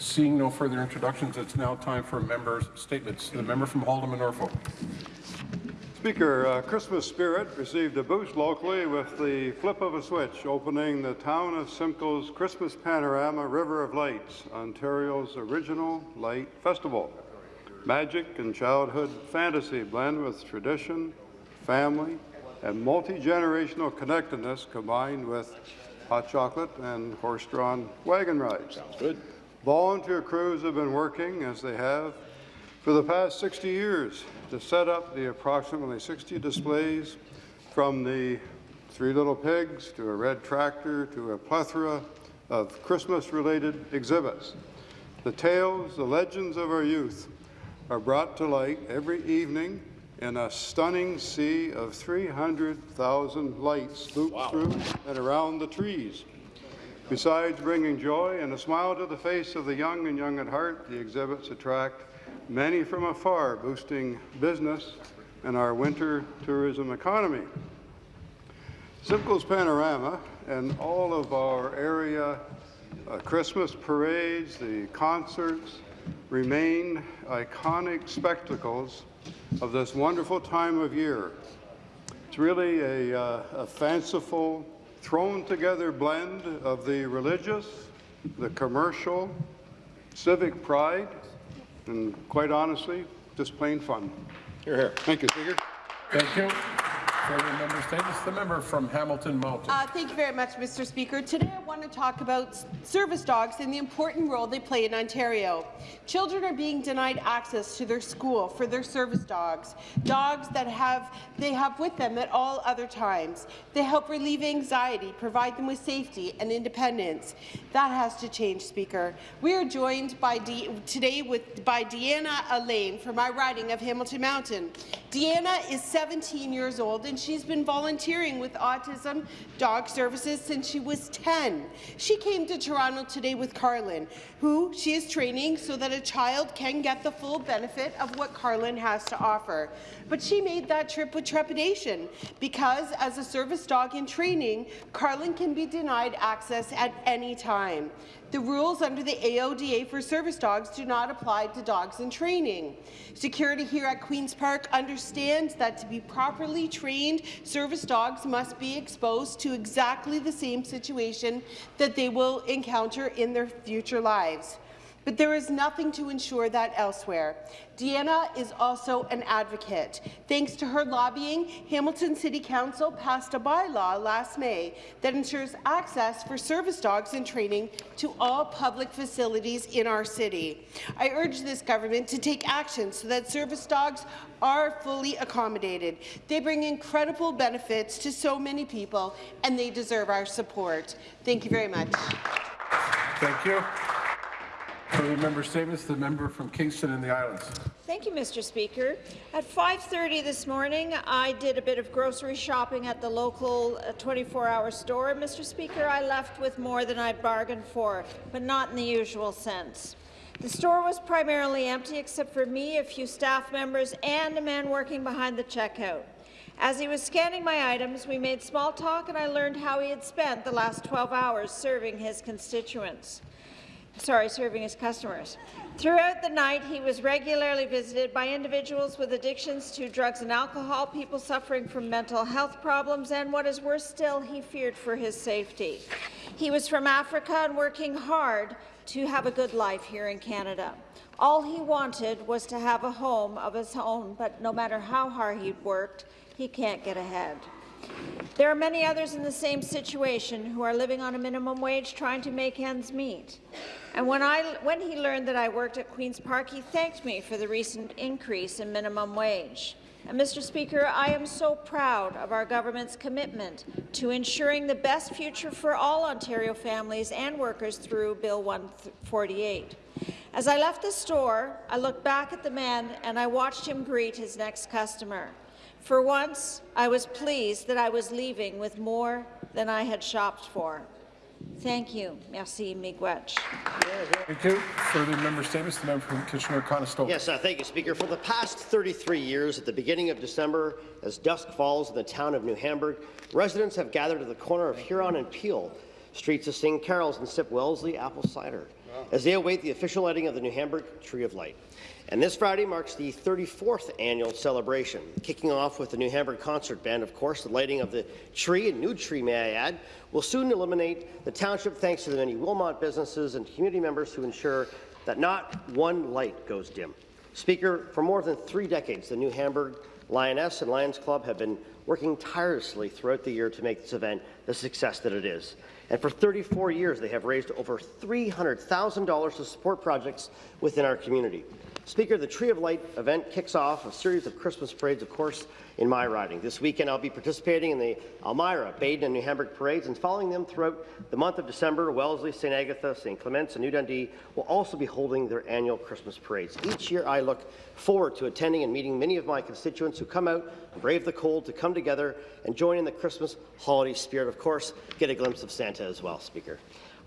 Seeing no further introductions, it's now time for members' statements. The member from Haldimand Norfolk. Speaker, uh, Christmas spirit received a boost locally with the flip of a switch, opening the town of Simcoe's Christmas Panorama River of Lights, Ontario's original light festival. Magic and childhood fantasy blend with tradition, family, and multi-generational connectedness combined with hot chocolate and horse-drawn wagon rides. Sounds good. Volunteer crews have been working, as they have for the past 60 years, to set up the approximately 60 displays from the Three Little Pigs to a red tractor to a plethora of Christmas-related exhibits. The tales, the legends of our youth are brought to light every evening in a stunning sea of 300,000 lights looped wow. through and around the trees. Besides bringing joy and a smile to the face of the young and young at heart, the exhibits attract many from afar, boosting business and our winter tourism economy. Simcoe's Panorama and all of our area uh, Christmas parades, the concerts, remain iconic spectacles of this wonderful time of year. It's really a, uh, a fanciful, thrown together blend of the religious, the commercial, civic pride, and quite honestly, just plain fun. Hear, hear. Thank you, Speaker. Thank you. Further member statements. The member from Hamilton Mountain. Uh, thank you very much, Mr. Speaker. Today I want to talk about service dogs and the important role they play in Ontario. Children are being denied access to their school for their service dogs, dogs that have they have with them at all other times. They help relieve anxiety, provide them with safety and independence. That has to change, Speaker. We are joined by D today with by Deanna Elaine from my riding of Hamilton Mountain. Deanna is 17 years old and she's been volunteering with Autism Dog Services since she was 10. She came to Toronto today with Carlin, who she is training so that a child can get the full benefit of what Carlin has to offer. But she made that trip with trepidation because, as a service dog in training, Carlin can be denied access at any time. The rules under the AODA for service dogs do not apply to dogs in training. Security here at Queen's Park understands that to be properly trained, service dogs must be exposed to exactly the same situation that they will encounter in their future lives but there is nothing to ensure that elsewhere. Deanna is also an advocate. Thanks to her lobbying, Hamilton City Council passed a bylaw last May that ensures access for service dogs in training to all public facilities in our city. I urge this government to take action so that service dogs are fully accommodated. They bring incredible benefits to so many people, and they deserve our support. Thank you very much. Thank you. Further member statements. The member from Kingston and the Islands. Thank you, Mr. Speaker. At 5.30 this morning, I did a bit of grocery shopping at the local 24-hour uh, store. Mr. Speaker, I left with more than I bargained for, but not in the usual sense. The store was primarily empty except for me, a few staff members, and a man working behind the checkout. As he was scanning my items, we made small talk and I learned how he had spent the last 12 hours serving his constituents sorry, serving his customers. Throughout the night, he was regularly visited by individuals with addictions to drugs and alcohol, people suffering from mental health problems, and what is worse still, he feared for his safety. He was from Africa and working hard to have a good life here in Canada. All he wanted was to have a home of his own, but no matter how hard he worked, he can't get ahead. There are many others in the same situation who are living on a minimum wage trying to make ends meet. And when, I, when he learned that I worked at Queen's Park, he thanked me for the recent increase in minimum wage. And Mr. Speaker, I am so proud of our government's commitment to ensuring the best future for all Ontario families and workers through Bill 148. As I left the store, I looked back at the man and I watched him greet his next customer. For once, I was pleased that I was leaving with more than I had shopped for. Thank you. Merci, Miigwech. Thank you. Further member statements. The member from Kitchener-Conestoga. Yes, uh, thank you, Speaker. For the past 33 years, at the beginning of December, as dusk falls in the town of New Hamburg, residents have gathered at the corner of Huron and Peel, streets to sing carols and sip Wellesley apple cider. As they await the official lighting of the New Hamburg Tree of Light. And this Friday marks the 34th annual celebration, kicking off with the New Hamburg Concert Band. Of course, the lighting of the tree, a new tree may I add, will soon illuminate the township thanks to the many Wilmot businesses and community members who ensure that not one light goes dim. Speaker, for more than three decades, the New Hamburg Lioness and Lions Club have been working tirelessly throughout the year to make this event the success that it is. And for 34 years, they have raised over $300,000 to support projects within our community. Speaker, the Tree of Light event kicks off a series of Christmas parades, of course, in my riding. This weekend, I'll be participating in the Elmira, Baden, and New Hamburg parades, and following them throughout the month of December, Wellesley, St. Agatha, St. Clements, and New Dundee will also be holding their annual Christmas parades. Each year, I look forward to attending and meeting many of my constituents who come out brave the cold to come together and join in the Christmas holiday spirit. Of course, get a glimpse of Santa as well, Speaker.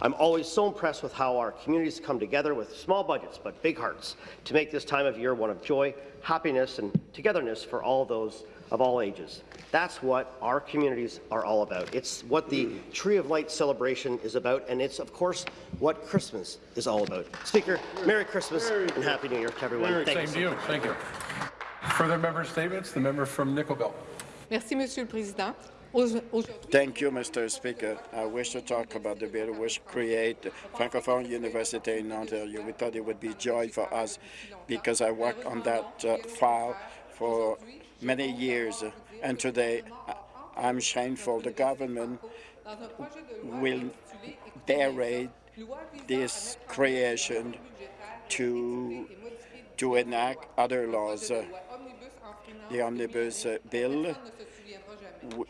I'm always so impressed with how our communities come together with small budgets but big hearts to make this time of year one of joy, happiness, and togetherness for all those of all ages. That's what our communities are all about. It's what the Tree of Light celebration is about, and it's, of course, what Christmas is all about. Speaker, Merry Christmas and Happy New Year to everyone. Thank Same you. to you. Thank you. Further member statements? The member from Nickel Merci, Monsieur le Président. Thank you, Mr. Speaker. I wish to talk about the bill which create Francophone University in Ontario. We thought it would be joy for us because I worked on that uh, file for many years, and today I- I'm shameful. The government dans un projet de loi will intitulé berate Loi visant this creation to to enact other laws. le Uh, loi omnibus enfreignant the omnibus uh, bill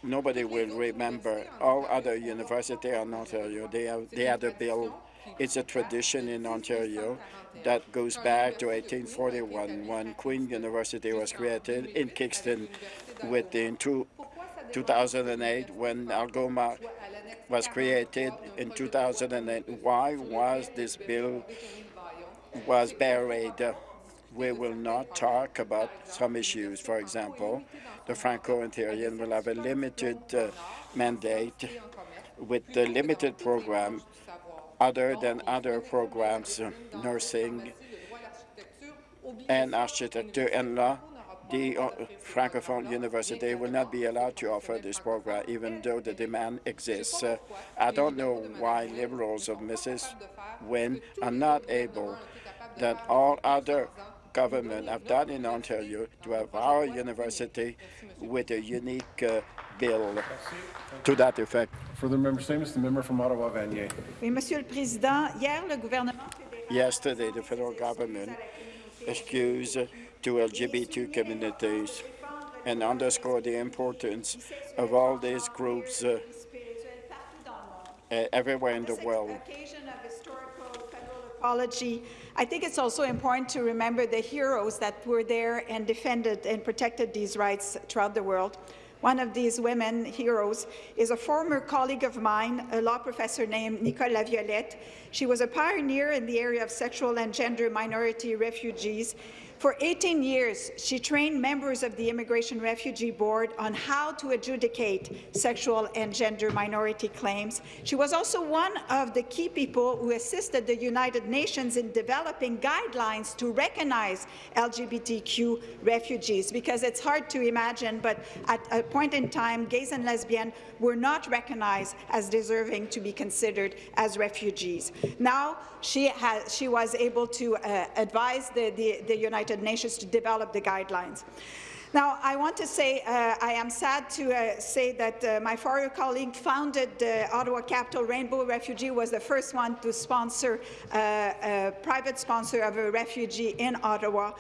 nobody will remember. All other universities in Ontario, they have they had a bill. It's a tradition in Ontario that goes back to 1841 when Queen University was created in Kingston within two, 2008 when Algoma was created in 2008. Why was this bill was buried? We will not talk about some issues. For example, the Franco-Ontarian will have a limited uh, mandate with the limited program other than other programs, nursing and architecture and law. The uh, Francophone University will not be allowed to offer this program, even though the demand exists. Uh, I don't know why Liberals of Mrs. Wynne are not able, that all other government have done in Ontario, to have our university with a unique uh, bill to that effect. Further member statements? The member from Ottawa, Vanier. Oui, Monsieur le Président, hier, le gouvernement Yesterday, the federal government excused to LGBT communities and underscored the importance of all these groups uh, spirituel partout dans le monde. uh, everywhere in the world. occasion of historical federal apology, I think it's also important to remember the heroes that were there and defended and protected these rights throughout the world. One of these women heroes is a former colleague of mine, a law professor named Nicole Laviolette. She was a pioneer in the area of sexual and gender minority refugees. For 18 years, she trained members of the Immigration Refugee Board on how to adjudicate sexual and gender minority claims. She was also one of the key people who assisted the United Nations in developing guidelines to recognize LGBTQ refugees, because it's hard to imagine, but at a point in time, gays and lesbians were not recognized as deserving to be considered as refugees. Now, she, has, she was able to uh, advise the, the, the United Nations to develop the guidelines. Now, I want to say uh, I am sad to uh, say that uh, my former colleague founded the Ottawa Capital Rainbow Refugee was the first one to sponsor uh, a private sponsor of a refugee in Ottawa.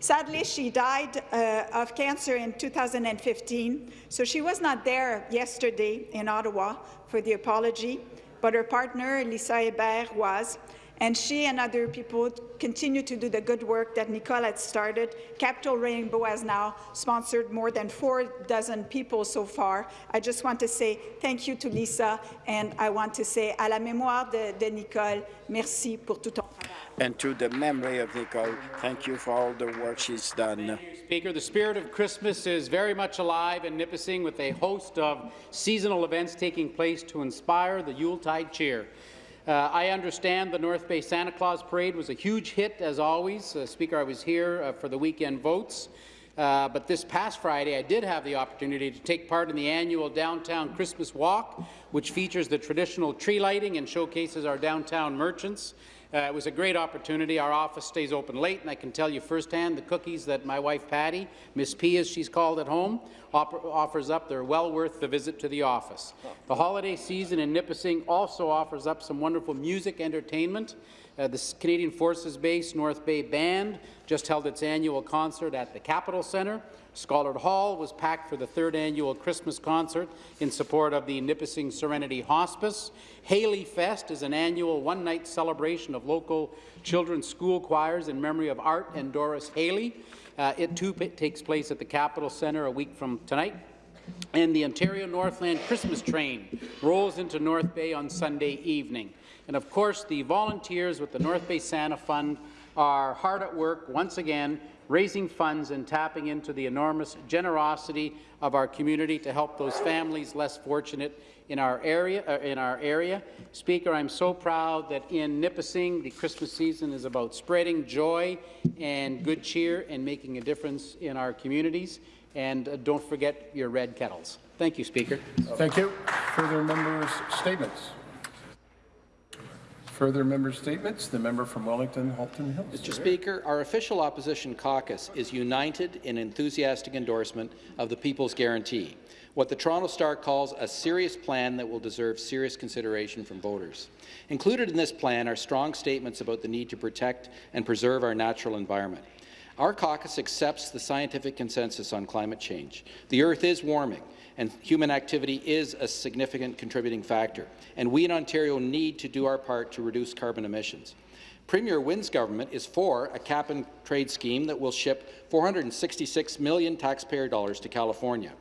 Sadly, she died uh, of cancer in 2015, so she was not there yesterday in Ottawa for the apology, but her partner, Lisa Hébert, was and she and other people continue to do the good work that Nicole had started. Capital Rainbow has now sponsored more than four dozen people so far. I just want to say thank you to Lisa, and I want to say à la mémoire de, de Nicole, merci pour tout ton travail. And to the memory of Nicole, thank you for all the work she's done. Speaker, the spirit of Christmas is very much alive in Nipissing with a host of seasonal events taking place to inspire the Yuletide cheer. Uh, I understand the North Bay Santa Claus Parade was a huge hit, as always. Uh, Speaker, I was here uh, for the weekend votes. Uh, but this past Friday, I did have the opportunity to take part in the annual Downtown Christmas Walk, which features the traditional tree lighting and showcases our downtown merchants. Uh, it was a great opportunity. Our office stays open late, and I can tell you firsthand the cookies that my wife Patty, Miss P as she's called at home, offers up, they're well worth the visit to the office. The holiday season in Nipissing also offers up some wonderful music entertainment. Uh, the Canadian Forces Base North Bay Band just held its annual concert at the Capitol Centre. Scollard Hall was packed for the third annual Christmas concert in support of the Nipissing Serenity Hospice. Haley Fest is an annual one-night celebration of local children's school choirs in memory of Art and Doris Haley. Uh, it too takes place at the Capitol Centre a week from tonight. And the Ontario Northland Christmas train rolls into North Bay on Sunday evening. And of course, the volunteers with the North Bay Santa Fund are hard at work once again raising funds and tapping into the enormous generosity of our community to help those families less fortunate in our area. Uh, in our area. Speaker, I'm so proud that in Nipissing, the Christmas season is about spreading joy and good cheer and making a difference in our communities. And uh, don't forget your red kettles. Thank you, Speaker. Thank you. Further members' statements? Further member statements? The member from Wellington, Halton Hills. Mr. Speaker, our official opposition caucus is united in enthusiastic endorsement of the People's Guarantee, what the Toronto Star calls a serious plan that will deserve serious consideration from voters. Included in this plan are strong statements about the need to protect and preserve our natural environment. Our caucus accepts the scientific consensus on climate change. The Earth is warming, and human activity is a significant contributing factor, and we in Ontario need to do our part to reduce carbon emissions. Premier Wynne's government is for a cap-and-trade scheme that will ship 466 million taxpayer dollars to California.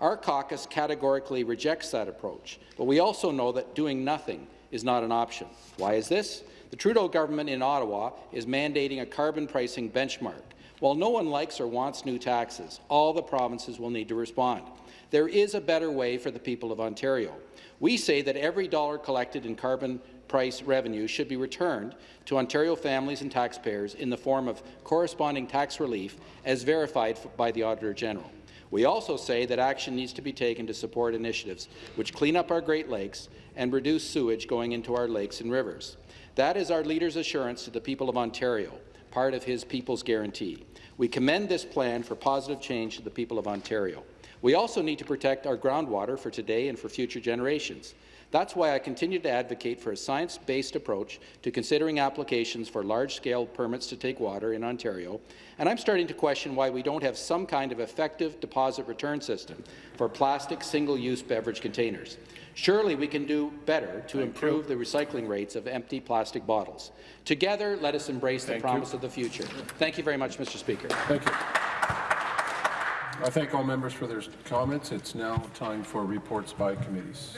Our caucus categorically rejects that approach, but we also know that doing nothing is not an option. Why is this? The Trudeau government in Ottawa is mandating a carbon pricing benchmark. While no one likes or wants new taxes, all the provinces will need to respond. There is a better way for the people of Ontario. We say that every dollar collected in carbon price revenue should be returned to Ontario families and taxpayers in the form of corresponding tax relief as verified by the Auditor General. We also say that action needs to be taken to support initiatives which clean up our Great Lakes and reduce sewage going into our lakes and rivers. That is our leader's assurance to the people of Ontario, part of his People's Guarantee. We commend this plan for positive change to the people of Ontario. We also need to protect our groundwater for today and for future generations. That's why I continue to advocate for a science-based approach to considering applications for large-scale permits to take water in Ontario, and I'm starting to question why we don't have some kind of effective deposit return system for plastic single-use beverage containers. Surely we can do better to improve the recycling rates of empty plastic bottles. Together, let us embrace the promise you. of the future. Thank you very much, Mr. Speaker. Thank you. I thank all members for their comments. It's now time for reports by committees.